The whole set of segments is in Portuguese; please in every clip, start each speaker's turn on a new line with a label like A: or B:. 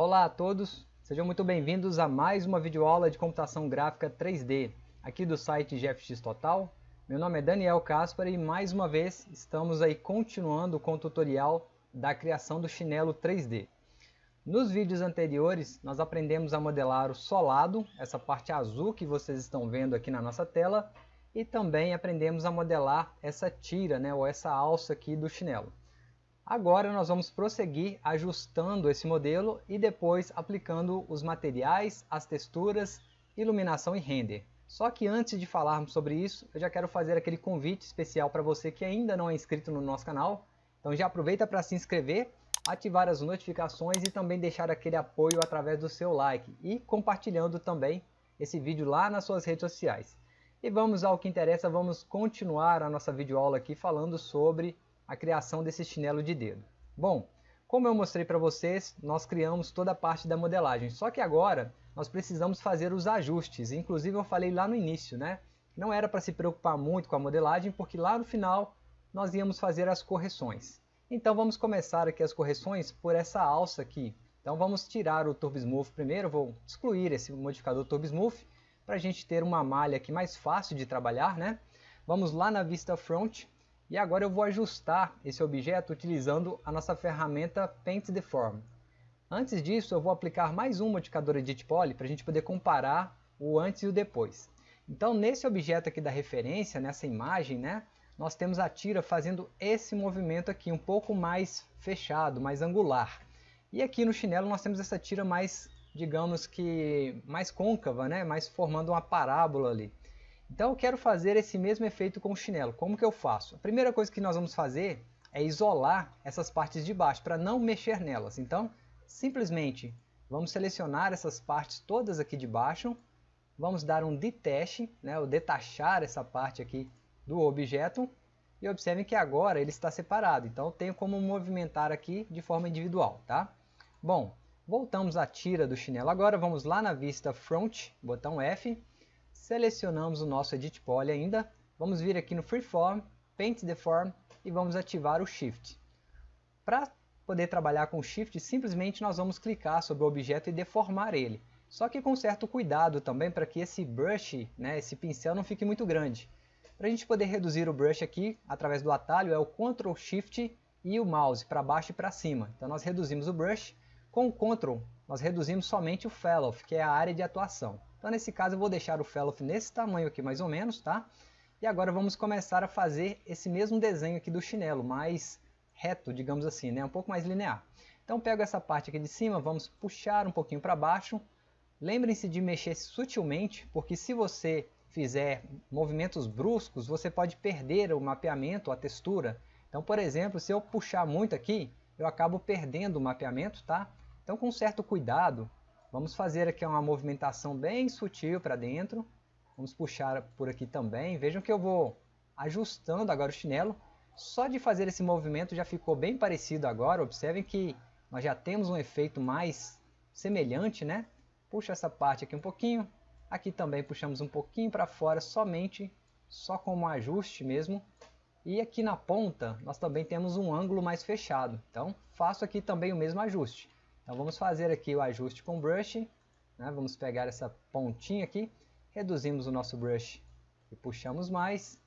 A: Olá a todos, sejam muito bem-vindos a mais uma videoaula de computação gráfica 3D, aqui do site GFX Total. Meu nome é Daniel Caspar e mais uma vez estamos aí continuando com o tutorial da criação do chinelo 3D. Nos vídeos anteriores nós aprendemos a modelar o solado, essa parte azul que vocês estão vendo aqui na nossa tela, e também aprendemos a modelar essa tira, né, ou essa alça aqui do chinelo. Agora nós vamos prosseguir ajustando esse modelo e depois aplicando os materiais, as texturas, iluminação e render. Só que antes de falarmos sobre isso, eu já quero fazer aquele convite especial para você que ainda não é inscrito no nosso canal. Então já aproveita para se inscrever, ativar as notificações e também deixar aquele apoio através do seu like e compartilhando também esse vídeo lá nas suas redes sociais. E vamos ao que interessa, vamos continuar a nossa videoaula aqui falando sobre a criação desse chinelo de dedo. Bom, como eu mostrei para vocês, nós criamos toda a parte da modelagem, só que agora nós precisamos fazer os ajustes, inclusive eu falei lá no início, né? Não era para se preocupar muito com a modelagem, porque lá no final nós íamos fazer as correções. Então vamos começar aqui as correções por essa alça aqui. Então vamos tirar o Turbo Smooth primeiro, vou excluir esse modificador Turbo Smooth, para a gente ter uma malha aqui mais fácil de trabalhar, né? Vamos lá na vista front, e agora eu vou ajustar esse objeto utilizando a nossa ferramenta Paint Deform. Antes disso, eu vou aplicar mais um modificador Edit Poly para a gente poder comparar o antes e o depois. Então, nesse objeto aqui da referência, nessa imagem, né, nós temos a tira fazendo esse movimento aqui, um pouco mais fechado, mais angular. E aqui no chinelo nós temos essa tira mais, digamos que, mais côncava, né, mais formando uma parábola ali. Então eu quero fazer esse mesmo efeito com o chinelo. Como que eu faço? A primeira coisa que nós vamos fazer é isolar essas partes de baixo, para não mexer nelas. Então, simplesmente, vamos selecionar essas partes todas aqui de baixo, vamos dar um detach, né, ou detachar essa parte aqui do objeto, e observem que agora ele está separado, então eu tenho como movimentar aqui de forma individual. Tá? Bom, voltamos à tira do chinelo agora, vamos lá na vista Front, botão F, Selecionamos o nosso Edit Poly ainda, vamos vir aqui no Freeform, Paint Deform e vamos ativar o Shift. Para poder trabalhar com o Shift, simplesmente nós vamos clicar sobre o objeto e deformar ele. Só que com certo cuidado também para que esse brush, né, esse pincel não fique muito grande. Para a gente poder reduzir o brush aqui, através do atalho, é o Ctrl Shift e o mouse para baixo e para cima. Então nós reduzimos o brush, com o Ctrl nós reduzimos somente o Fellow, que é a área de atuação. Então nesse caso eu vou deixar o fellow nesse tamanho aqui mais ou menos, tá? E agora vamos começar a fazer esse mesmo desenho aqui do chinelo, mais reto, digamos assim, né? um pouco mais linear. Então pego essa parte aqui de cima, vamos puxar um pouquinho para baixo. Lembrem-se de mexer sutilmente, porque se você fizer movimentos bruscos, você pode perder o mapeamento, a textura. Então, por exemplo, se eu puxar muito aqui, eu acabo perdendo o mapeamento, tá? Então, com certo cuidado, Vamos fazer aqui uma movimentação bem sutil para dentro. Vamos puxar por aqui também. Vejam que eu vou ajustando agora o chinelo. Só de fazer esse movimento já ficou bem parecido agora. Observem que nós já temos um efeito mais semelhante, né? Puxa essa parte aqui um pouquinho. Aqui também puxamos um pouquinho para fora, somente, só como ajuste mesmo. E aqui na ponta, nós também temos um ângulo mais fechado. Então, faço aqui também o mesmo ajuste. Então vamos fazer aqui o ajuste com brush, né? vamos pegar essa pontinha aqui, reduzimos o nosso brush e puxamos mais,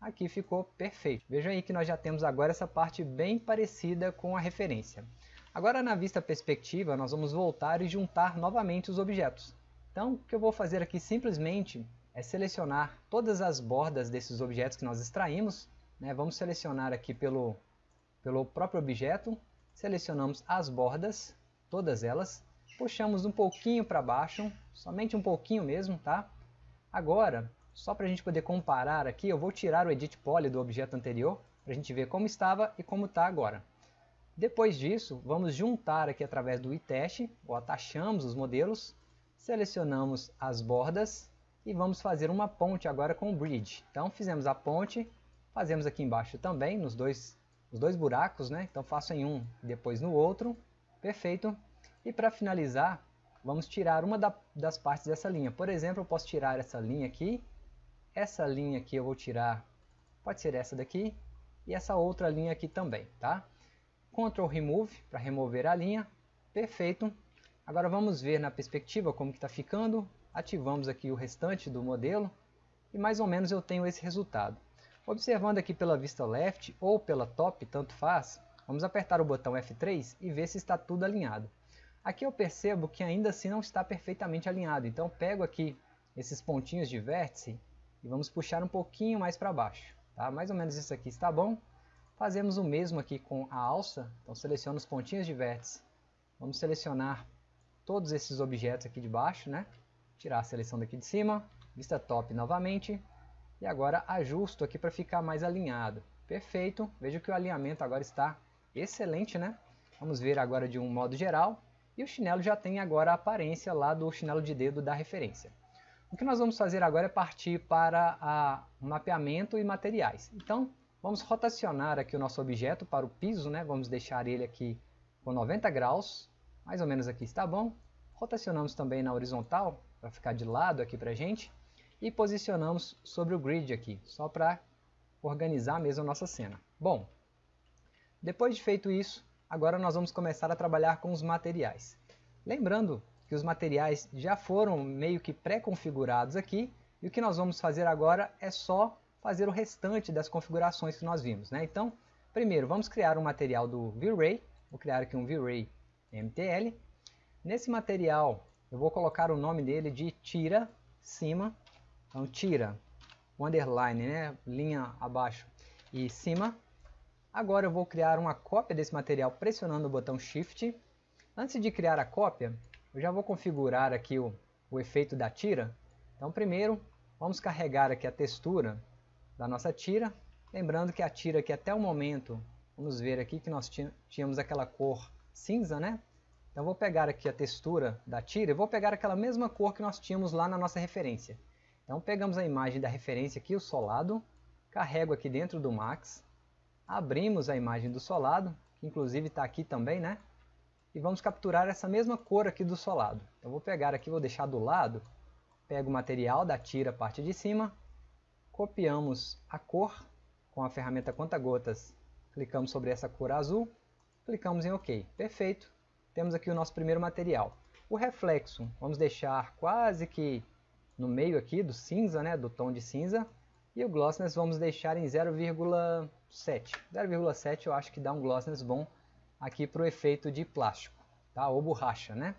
A: aqui ficou perfeito. Vejam aí que nós já temos agora essa parte bem parecida com a referência. Agora na vista perspectiva nós vamos voltar e juntar novamente os objetos. Então o que eu vou fazer aqui simplesmente é selecionar todas as bordas desses objetos que nós extraímos. Né? Vamos selecionar aqui pelo, pelo próprio objeto, selecionamos as bordas, todas elas, puxamos um pouquinho para baixo, somente um pouquinho mesmo, tá? Agora, só para a gente poder comparar aqui, eu vou tirar o Edit Poly do objeto anterior, para a gente ver como estava e como está agora. Depois disso, vamos juntar aqui através do iTest, ou atachamos os modelos, selecionamos as bordas e vamos fazer uma ponte agora com o Bridge. Então fizemos a ponte, fazemos aqui embaixo também, nos dois, os dois buracos, né? então faço em um depois no outro, Perfeito. E para finalizar, vamos tirar uma da, das partes dessa linha. Por exemplo, eu posso tirar essa linha aqui. Essa linha aqui eu vou tirar, pode ser essa daqui. E essa outra linha aqui também, tá? Ctrl Remove para remover a linha. Perfeito. Agora vamos ver na perspectiva como está ficando. Ativamos aqui o restante do modelo e mais ou menos eu tenho esse resultado. Observando aqui pela vista left ou pela top, tanto faz, vamos apertar o botão F3 e ver se está tudo alinhado. Aqui eu percebo que ainda assim não está perfeitamente alinhado, então pego aqui esses pontinhos de vértice e vamos puxar um pouquinho mais para baixo. Tá? Mais ou menos isso aqui está bom. Fazemos o mesmo aqui com a alça, então seleciono os pontinhos de vértice. Vamos selecionar todos esses objetos aqui de baixo, né? Tirar a seleção daqui de cima, vista top novamente. E agora ajusto aqui para ficar mais alinhado. Perfeito, veja que o alinhamento agora está excelente, né? Vamos ver agora de um modo geral. E o chinelo já tem agora a aparência lá do chinelo de dedo da referência. O que nós vamos fazer agora é partir para a mapeamento e materiais. Então, vamos rotacionar aqui o nosso objeto para o piso, né? Vamos deixar ele aqui com 90 graus mais ou menos aqui está bom. Rotacionamos também na horizontal, para ficar de lado aqui para a gente. E posicionamos sobre o grid aqui, só para organizar mesmo a nossa cena. Bom, depois de feito isso, agora nós vamos começar a trabalhar com os materiais. Lembrando que os materiais já foram meio que pré-configurados aqui, e o que nós vamos fazer agora é só fazer o restante das configurações que nós vimos. Né? Então, primeiro vamos criar um material do V-Ray, vou criar aqui um V-Ray MTL. Nesse material eu vou colocar o nome dele de tira cima, então tira, underline, né, linha abaixo e cima. Agora eu vou criar uma cópia desse material pressionando o botão Shift. Antes de criar a cópia, eu já vou configurar aqui o, o efeito da tira. Então primeiro vamos carregar aqui a textura da nossa tira. Lembrando que a tira aqui até o momento, vamos ver aqui que nós tínhamos aquela cor cinza, né? Então vou pegar aqui a textura da tira e vou pegar aquela mesma cor que nós tínhamos lá na nossa referência. Então pegamos a imagem da referência aqui, o solado, carrego aqui dentro do Max, abrimos a imagem do solado, que inclusive está aqui também, né? E vamos capturar essa mesma cor aqui do solado. Então vou pegar aqui, vou deixar do lado, pego o material da tira, parte de cima, copiamos a cor com a ferramenta conta-gotas, clicamos sobre essa cor azul, Clicamos em OK. Perfeito. Temos aqui o nosso primeiro material. O reflexo, vamos deixar quase que no meio aqui do cinza, né, do tom de cinza. E o glossiness vamos deixar em 0,7. 0,7 eu acho que dá um glossiness bom aqui para o efeito de plástico, tá? ou borracha. Né?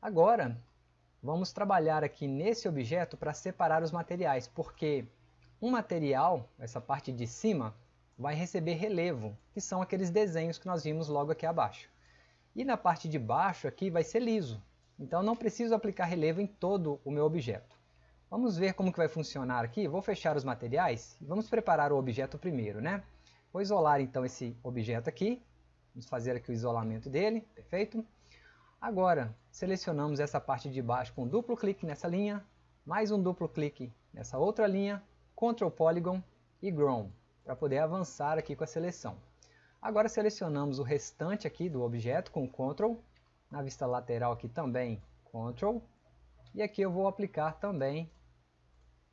A: Agora, vamos trabalhar aqui nesse objeto para separar os materiais, porque um material, essa parte de cima, vai receber relevo, que são aqueles desenhos que nós vimos logo aqui abaixo. E na parte de baixo aqui vai ser liso, então não preciso aplicar relevo em todo o meu objeto. Vamos ver como que vai funcionar aqui. Vou fechar os materiais e vamos preparar o objeto primeiro. Né? Vou isolar então esse objeto aqui. Vamos fazer aqui o isolamento dele. Perfeito. Agora, selecionamos essa parte de baixo com duplo clique nessa linha, mais um duplo clique nessa outra linha, Ctrl Polygon e Grown para poder avançar aqui com a seleção. Agora selecionamos o restante aqui do objeto com Ctrl, na vista lateral aqui também Ctrl, e aqui eu vou aplicar também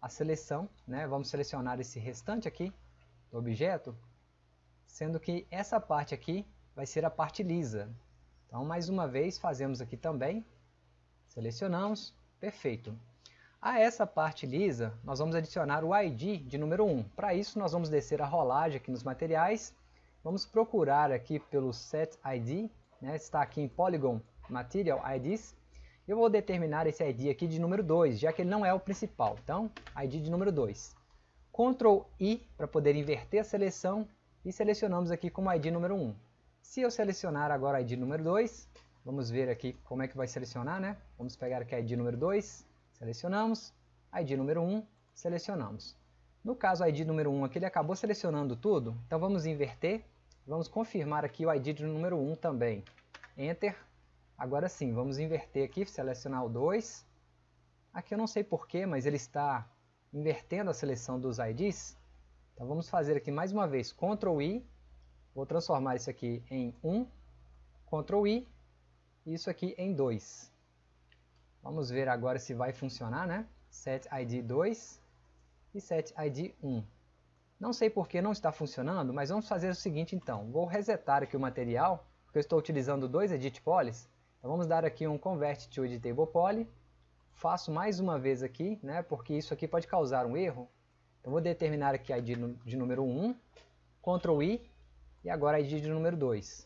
A: a seleção, né? vamos selecionar esse restante aqui do objeto, sendo que essa parte aqui vai ser a parte lisa. Então mais uma vez fazemos aqui também, selecionamos, perfeito. A essa parte lisa, nós vamos adicionar o ID de número 1. Para isso, nós vamos descer a rolagem aqui nos materiais. Vamos procurar aqui pelo set ID, né? está aqui em Polygon Material IDs. Eu vou determinar esse ID aqui de número 2, já que ele não é o principal. Então, ID de número 2. Ctrl I para poder inverter a seleção e selecionamos aqui como ID número 1. Se eu selecionar agora ID número 2, vamos ver aqui como é que vai selecionar, né? Vamos pegar aqui ID número 2, Selecionamos. ID número 1, selecionamos. No caso ID número 1 aqui, ele acabou selecionando tudo, então vamos inverter. Vamos confirmar aqui o ID do número 1 também. Enter. Agora sim, vamos inverter aqui, selecionar o 2. Aqui eu não sei porquê, mas ele está invertendo a seleção dos IDs. Então vamos fazer aqui mais uma vez Ctrl I. Vou transformar isso aqui em 1. Ctrl I. E isso aqui em 2. Vamos ver agora se vai funcionar, né? Set ID 2 e set ID 1. Não sei por que não está funcionando, mas vamos fazer o seguinte então. Vou resetar aqui o material, porque eu estou utilizando dois edit polys. Então vamos dar aqui um Convert to Editable Poly. Faço mais uma vez aqui, né, porque isso aqui pode causar um erro. Então vou determinar aqui a ID de número 1, Ctrl I, e agora a ID de número 2.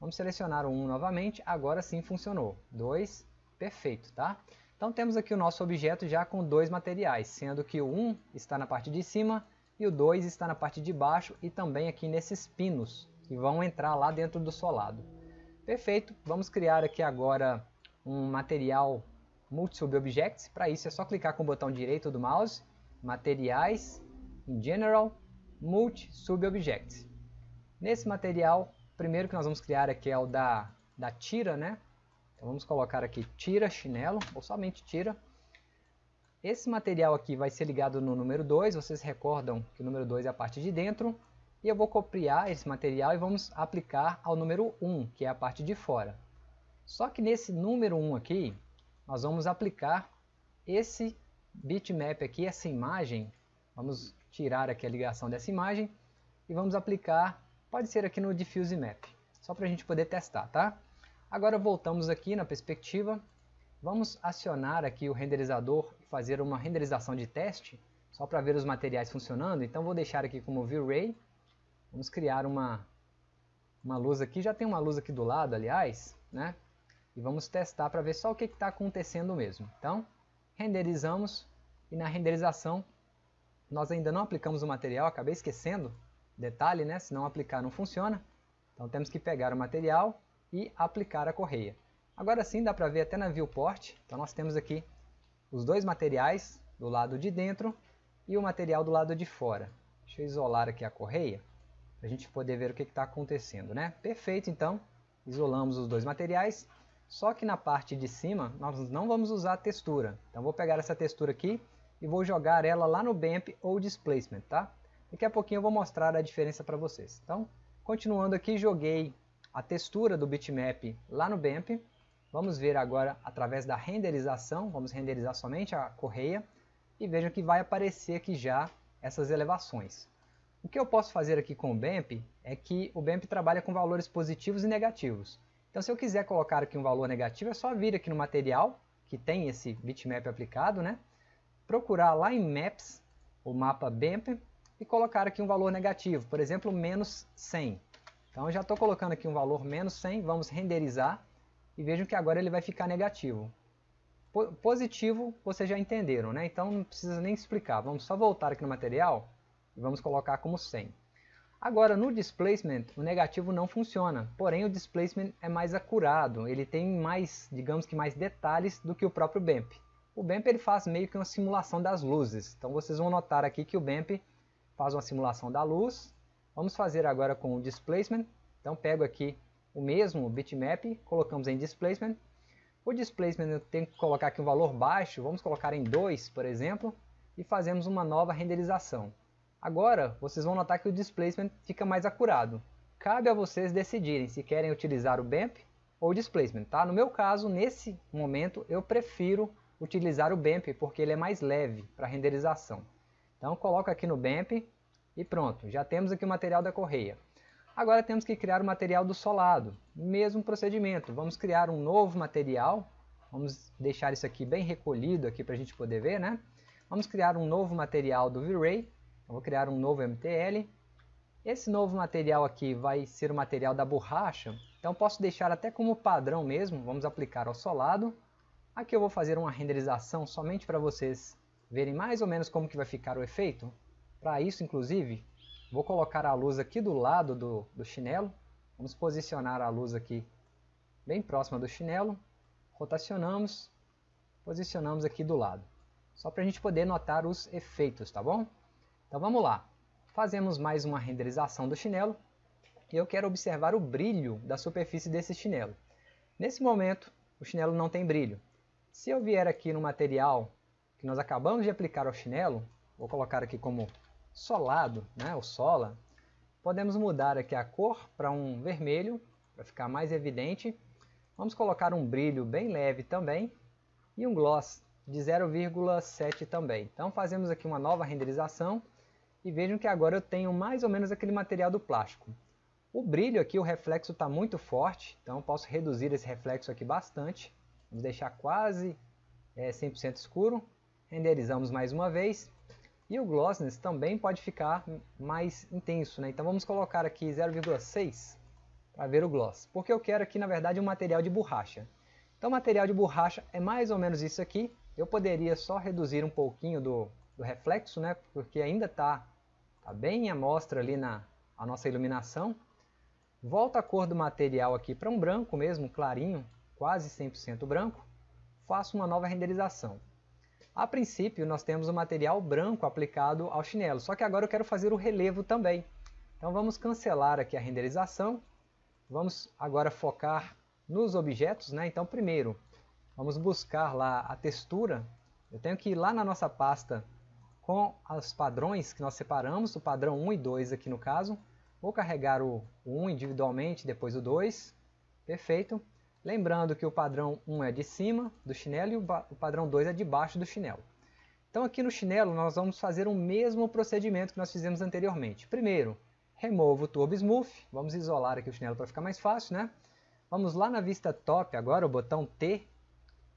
A: Vamos selecionar o 1 novamente, agora sim funcionou. 2, perfeito, tá? Então temos aqui o nosso objeto já com dois materiais, sendo que o 1 está na parte de cima e o 2 está na parte de baixo e também aqui nesses pinos que vão entrar lá dentro do solado. Perfeito, vamos criar aqui agora um material Multi-Sub-Objects. Para isso é só clicar com o botão direito do mouse, Materiais, em General, Multi-Sub-Objects. Nesse material, o primeiro que nós vamos criar aqui é o da, da tira, né? Então vamos colocar aqui tira chinelo, ou somente tira. Esse material aqui vai ser ligado no número 2, vocês recordam que o número 2 é a parte de dentro. E eu vou copiar esse material e vamos aplicar ao número 1, que é a parte de fora. Só que nesse número 1 aqui, nós vamos aplicar esse bitmap aqui, essa imagem. Vamos tirar aqui a ligação dessa imagem e vamos aplicar, pode ser aqui no Diffuse Map, só para a gente poder testar, tá? Agora voltamos aqui na perspectiva, vamos acionar aqui o renderizador e fazer uma renderização de teste, só para ver os materiais funcionando. Então vou deixar aqui como V-Ray Vamos criar uma, uma luz aqui, já tem uma luz aqui do lado, aliás, né? E vamos testar para ver só o que está acontecendo mesmo. Então, renderizamos e na renderização nós ainda não aplicamos o material, acabei esquecendo, detalhe, né? Se não aplicar não funciona. Então temos que pegar o material e aplicar a correia. Agora sim dá para ver até na viewport, então nós temos aqui os dois materiais do lado de dentro e o material do lado de fora. Deixa eu isolar aqui a correia para a gente poder ver o que está acontecendo. Né? Perfeito, então, isolamos os dois materiais, só que na parte de cima nós não vamos usar textura. Então vou pegar essa textura aqui e vou jogar ela lá no BAMP ou Displacement. Tá? Daqui a pouquinho eu vou mostrar a diferença para vocês. Então, continuando aqui, joguei a textura do bitmap lá no BAMP. Vamos ver agora através da renderização, vamos renderizar somente a correia e vejam que vai aparecer aqui já essas elevações. O que eu posso fazer aqui com o BEMP é que o BEMP trabalha com valores positivos e negativos. Então se eu quiser colocar aqui um valor negativo, é só vir aqui no material, que tem esse bitmap aplicado, né? procurar lá em Maps, o mapa BEMP, e colocar aqui um valor negativo, por exemplo, menos 100. Então já estou colocando aqui um valor menos 100, vamos renderizar, e vejam que agora ele vai ficar negativo. Positivo, vocês já entenderam, né? então não precisa nem explicar. Vamos só voltar aqui no material, e vamos colocar como 100. Agora, no displacement, o negativo não funciona, porém o displacement é mais acurado, ele tem mais, digamos que mais detalhes do que o próprio BAMP. O BAMP ele faz meio que uma simulação das luzes, então vocês vão notar aqui que o BAMP faz uma simulação da luz. Vamos fazer agora com o displacement, então pego aqui o mesmo bitmap, colocamos em displacement. O displacement eu tenho que colocar aqui um valor baixo, vamos colocar em 2, por exemplo, e fazemos uma nova renderização. Agora, vocês vão notar que o displacement fica mais acurado. Cabe a vocês decidirem se querem utilizar o BAMP ou o displacement. Tá? No meu caso, nesse momento, eu prefiro utilizar o BAMP porque ele é mais leve para renderização. Então, coloco aqui no BAMP e pronto, já temos aqui o material da correia. Agora temos que criar o material do solado, mesmo procedimento. Vamos criar um novo material, vamos deixar isso aqui bem recolhido aqui para a gente poder ver, né? Vamos criar um novo material do V-Ray eu vou criar um novo MTL. Esse novo material aqui vai ser o material da borracha, então posso deixar até como padrão mesmo, vamos aplicar ao solado. Aqui eu vou fazer uma renderização somente para vocês verem mais ou menos como que vai ficar o efeito. Para isso, inclusive, vou colocar a luz aqui do lado do, do chinelo. Vamos posicionar a luz aqui bem próxima do chinelo. Rotacionamos, posicionamos aqui do lado. Só para a gente poder notar os efeitos, tá bom? Então vamos lá. Fazemos mais uma renderização do chinelo. E eu quero observar o brilho da superfície desse chinelo. Nesse momento, o chinelo não tem brilho. Se eu vier aqui no material que nós acabamos de aplicar ao chinelo, vou colocar aqui como solado, né, o sola, podemos mudar aqui a cor para um vermelho, para ficar mais evidente. Vamos colocar um brilho bem leve também e um gloss de 0,7 também. Então fazemos aqui uma nova renderização e vejam que agora eu tenho mais ou menos aquele material do plástico. O brilho aqui, o reflexo está muito forte, então posso reduzir esse reflexo aqui bastante. Vamos deixar quase é, 100% escuro. Renderizamos mais uma vez. E o glossiness também pode ficar mais intenso, né? Então vamos colocar aqui 0,6 para ver o gloss. Porque eu quero aqui, na verdade, um material de borracha. Então o material de borracha é mais ou menos isso aqui. Eu poderia só reduzir um pouquinho do, do reflexo, né? Porque ainda está tá bem a mostra ali na a nossa iluminação. Volto a cor do material aqui para um branco mesmo, clarinho, quase 100% branco. Faço uma nova renderização. A princípio, nós temos o material branco aplicado ao chinelo, só que agora eu quero fazer o relevo também. Então vamos cancelar aqui a renderização. Vamos agora focar nos objetos. Né? Então primeiro, vamos buscar lá a textura. Eu tenho que ir lá na nossa pasta com os padrões que nós separamos, o padrão 1 e 2 aqui no caso. Vou carregar o 1 individualmente, depois o 2. Perfeito. Lembrando que o padrão 1 é de cima do chinelo e o padrão 2 é de baixo do chinelo. Então aqui no chinelo nós vamos fazer o mesmo procedimento que nós fizemos anteriormente. Primeiro, removo o Turbo Smooth. Vamos isolar aqui o chinelo para ficar mais fácil, né? Vamos lá na vista top agora, o botão T.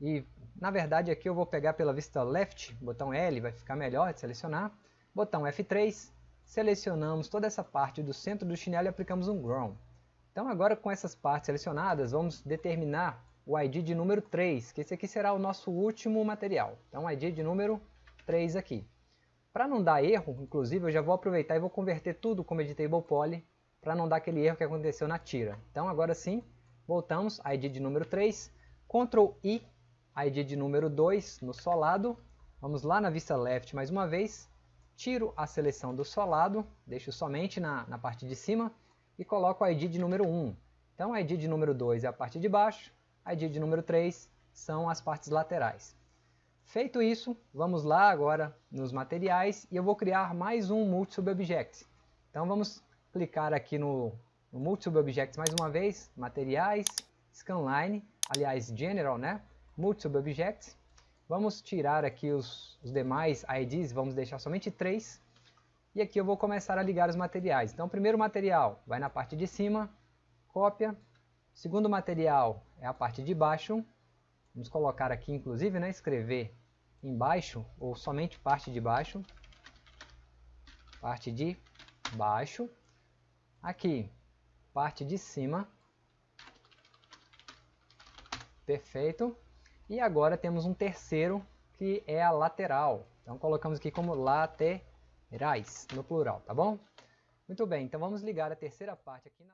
A: E na verdade aqui eu vou pegar pela vista left, botão L vai ficar melhor de selecionar. Botão F3, selecionamos toda essa parte do centro do chinelo e aplicamos um Ground. Então agora com essas partes selecionadas, vamos determinar o ID de número 3, que esse aqui será o nosso último material. Então ID de número 3 aqui. Para não dar erro, inclusive eu já vou aproveitar e vou converter tudo como editable poly, para não dar aquele erro que aconteceu na tira. Então agora sim, voltamos, ID de número 3, Ctrl I, ID de número 2 no solado, vamos lá na vista left mais uma vez, tiro a seleção do solado, deixo somente na, na parte de cima, e coloco o ID de número 1. Então, o ID de número 2 é a parte de baixo, ID de número 3 são as partes laterais. Feito isso, vamos lá agora nos materiais e eu vou criar mais um Multi-Sub-Object. Então vamos clicar aqui no, no Multi-Sub-Object mais uma vez, Materiais, Scanline, aliás General, né? Multi-Sub-Object. Vamos tirar aqui os, os demais IDs, vamos deixar somente três e aqui eu vou começar a ligar os materiais. Então o primeiro material vai na parte de cima, cópia. O segundo material é a parte de baixo. Vamos colocar aqui inclusive, né, escrever embaixo ou somente parte de baixo. Parte de baixo. Aqui, parte de cima. Perfeito. E agora temos um terceiro que é a lateral. Então colocamos aqui como lateral Rais, no plural, tá bom? Muito bem, então vamos ligar a terceira parte aqui na...